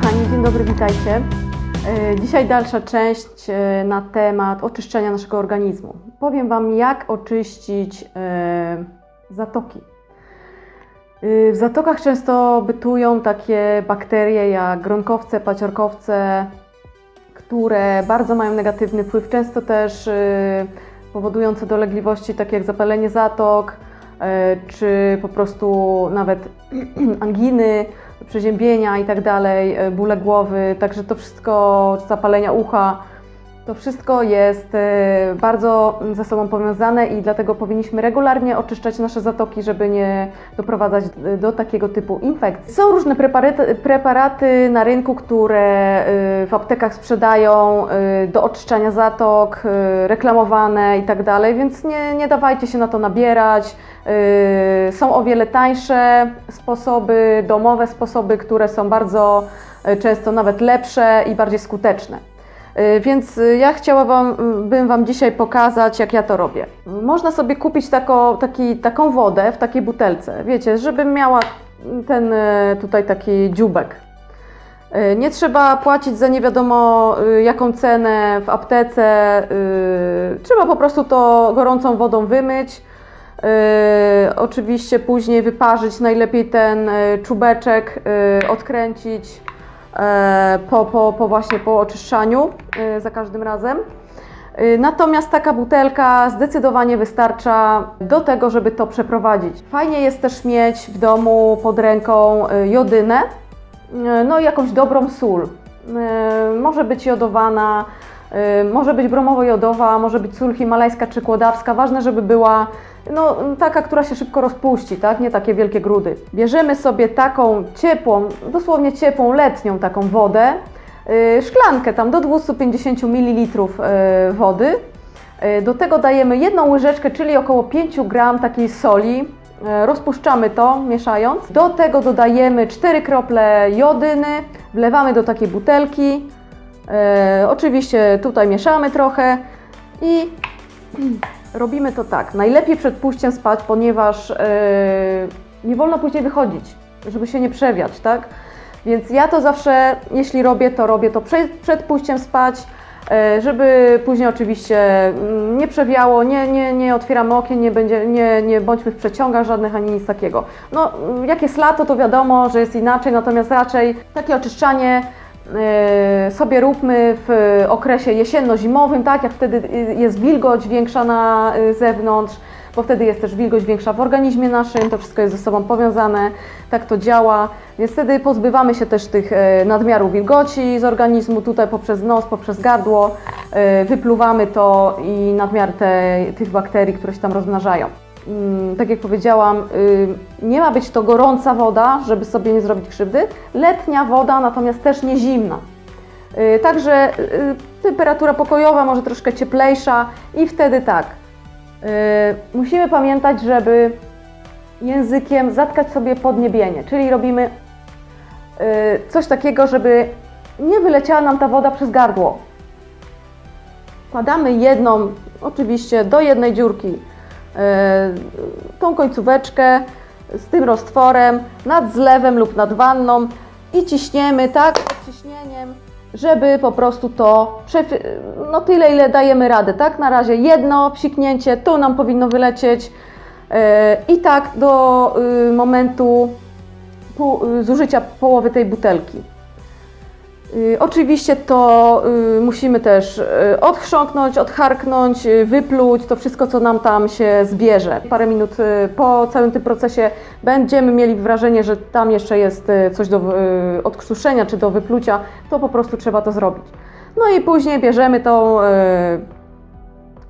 kochani, dzień dobry, witajcie. E, Dzisiaj dalsza część e, na temat oczyszczenia naszego organizmu. Powiem Wam, jak oczyścić e, zatoki. W zatokach często bytują takie bakterie jak gronkowce, paciorkowce, które bardzo mają negatywny wpływ, często też powodujące dolegliwości takie jak zapalenie zatok, czy po prostu nawet anginy, przeziębienia i tak dalej, e, bóle głowy, także to wszystko, zapalenia ucha, to wszystko jest e, bardzo ze sobą powiązane i dlatego powinniśmy regularnie oczyszczać nasze zatoki, żeby nie doprowadzać e, do takiego typu infekcji. Są różne preparaty, na rynku, które e, w aptekach sprzedają do oczyszczania zatok, reklamowane i tak więc nie, nie dawajcie się na to nabierać. Są o wiele tańsze sposoby, domowe sposoby, które są bardzo y, często nawet lepsze i bardziej skuteczne. Yy, Więc y, ja chciałabym bym Wam dzisiaj pokazać, jak ja to robię. Można sobie kupić tako, taki, taką wodę w takiej butelce, wiecie, żeby miała ten y, tutaj taki dziubek. Y, Nie trzeba płacić za nie wiadomo y, jaką cenę w aptece. y, Trzeba po prostu to gorącą wodą wymyć. Oczywiście później wyparzyć najlepiej ten y, czubeczek, y, odkręcić y, po, po, po właśnie po oczyszczaniu y, za każdym razem. Y, Natomiast taka butelka zdecydowanie wystarcza do tego, żeby to przeprowadzić. Fajnie jest też mieć w domu pod ręką jodynę, no i jakąś dobrą sól. Może być jodowana, może być bromowo-jodowa, może być sól himalajska czy kłodawska. Ważne, żeby była no, taka, która się szybko rozpuści, tak? Nie takie wielkie grudy. Bierzemy sobie taką ciepłą, dosłownie ciepłą, letnią taką wodę, yy, szklankę tam do 250 ml yy, wody. Do tego dajemy jedną łyżeczkę, czyli około 5 gram takiej soli. Rozpuszczamy to, mieszając. Do tego dodajemy 4 krople jodyny, wlewamy do takiej butelki. Yy, Oczywiście tutaj mieszamy trochę i robimy to tak. Najlepiej przed pójściem spać, ponieważ yy, nie wolno później wychodzić, żeby się nie przewiać, tak? Więc ja to zawsze, jeśli robię, to robię to przed, przed pójściem spać, yy, żeby później oczywiście mm, nie przewiało, nie, nie, nie otwieramy okien, nie, będzie, nie, nie bądźmy w przeciągach żadnych ani nic takiego. No, mm, jak jest lato, to wiadomo, że jest inaczej, natomiast raczej takie oczyszczanie sobie róbmy w okresie jesienno-zimowym, tak, jak wtedy y, jest wilgoć większa na y, zewnątrz, bo wtedy jest też wilgoć większa w organizmie naszym, to wszystko jest ze sobą powiązane, tak to działa, więc wtedy pozbywamy się też tych y, nadmiaru wilgoci z organizmu, tutaj poprzez nos, poprzez gardło, y, wypluwamy to i nadmiar te, tych bakterii, które się tam rozmnażają. Mm, tak jak powiedziałam, y, nie ma być to gorąca woda, żeby sobie nie zrobić krzywdy. Letnia woda, natomiast też nie zimna. Y, Także y, temperatura pokojowa, może troszkę cieplejsza i wtedy tak. y, Musimy pamiętać, żeby językiem zatkać sobie podniebienie, czyli robimy y, coś takiego, żeby nie wyleciała nam ta woda przez gardło. Wkładamy jedną, oczywiście do jednej dziurki, tą końcóweczkę z tym roztworem nad zlewem lub nad wanną i ciśniemy tak ciśnieniem, żeby po prostu to, no tyle ile dajemy radę, tak? Na razie jedno psiknięcie, tu nam powinno wylecieć e, i tak do y, momentu y, zużycia połowy tej butelki. Y, Oczywiście to y, musimy też y, odchrząknąć, odcharknąć, wypluć to wszystko, co nam tam się zbierze. Parę minut po całym tym procesie będziemy mieli wrażenie, że tam jeszcze jest coś do odkrztuszenia czy do wyplucia, to po prostu trzeba to zrobić. No i później bierzemy tą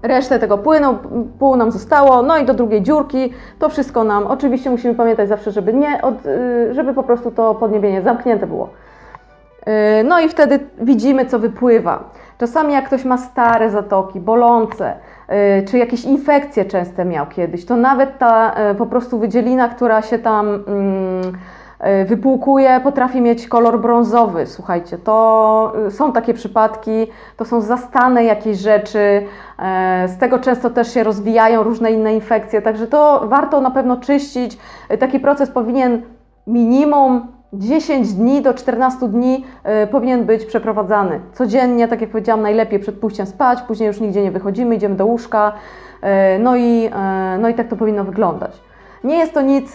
resztę tego płynu, pół nam zostało, no i do drugiej dziurki, to wszystko nam, oczywiście musimy pamiętać zawsze, żeby nie, żeby po prostu to podniebienie zamknięte było. Yy, No i wtedy widzimy, co wypływa. Czasami jak ktoś ma stare zatoki, bolące, yy, czy jakieś infekcje częste miał kiedyś, to nawet ta yy, po prostu wydzielina, która się tam mm, wypłukuje, potrafi mieć kolor brązowy. Słuchajcie, to są takie przypadki, to są zastane jakieś rzeczy, z tego często też się rozwijają różne inne infekcje, także to warto na pewno czyścić. Taki proces powinien minimum 10 dni do 14 dni y, powinien być przeprowadzany. Codziennie, tak jak powiedziałam, najlepiej przed pójściem spać, później już nigdzie nie wychodzimy, idziemy do łóżka. y, No i, y, no i tak to powinno wyglądać. Nie jest to nic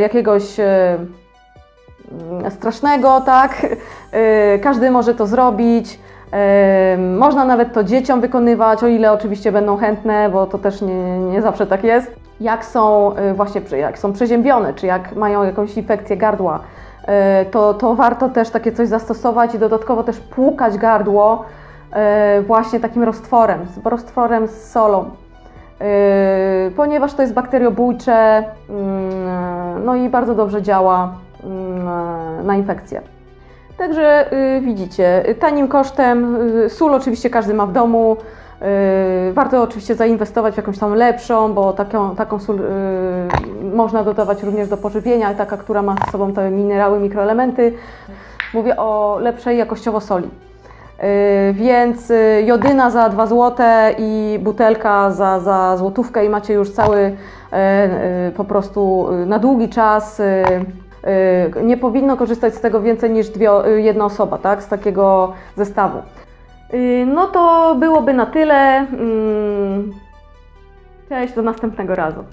jakiegoś mm, strasznego, tak? Każdy może to zrobić. Można nawet to dzieciom wykonywać, o ile oczywiście będą chętne, bo to też nie, nie zawsze tak jest. Jak są właśnie jak są przeziębione, czy jak mają jakąś infekcję gardła, to, to warto też takie coś zastosować i dodatkowo też płukać gardło y, właśnie takim roztworem, roztworem z solą. Yy, ponieważ to jest bakteriobójcze, mm, no i bardzo dobrze działa mm, na infekcję. Także yy, widzicie, tanim kosztem, yy, sól oczywiście każdy ma w domu, yy, warto oczywiście zainwestować w jakąś tam lepszą, bo taką, taką sól można dodawać również do pożywienia, taka, która ma z sobą te minerały, mikroelementy. Mówię o lepszej jakościowo soli. Yy, Więc yy, jodyna za 2 zł i butelka za, za złotówkę i macie już cały yy, po prostu na długi czas. Nie powinno korzystać z tego więcej niż dwie, jedna osoba, tak? Z takiego zestawu. No to byłoby na tyle. Mm, Cześć, do następnego razu.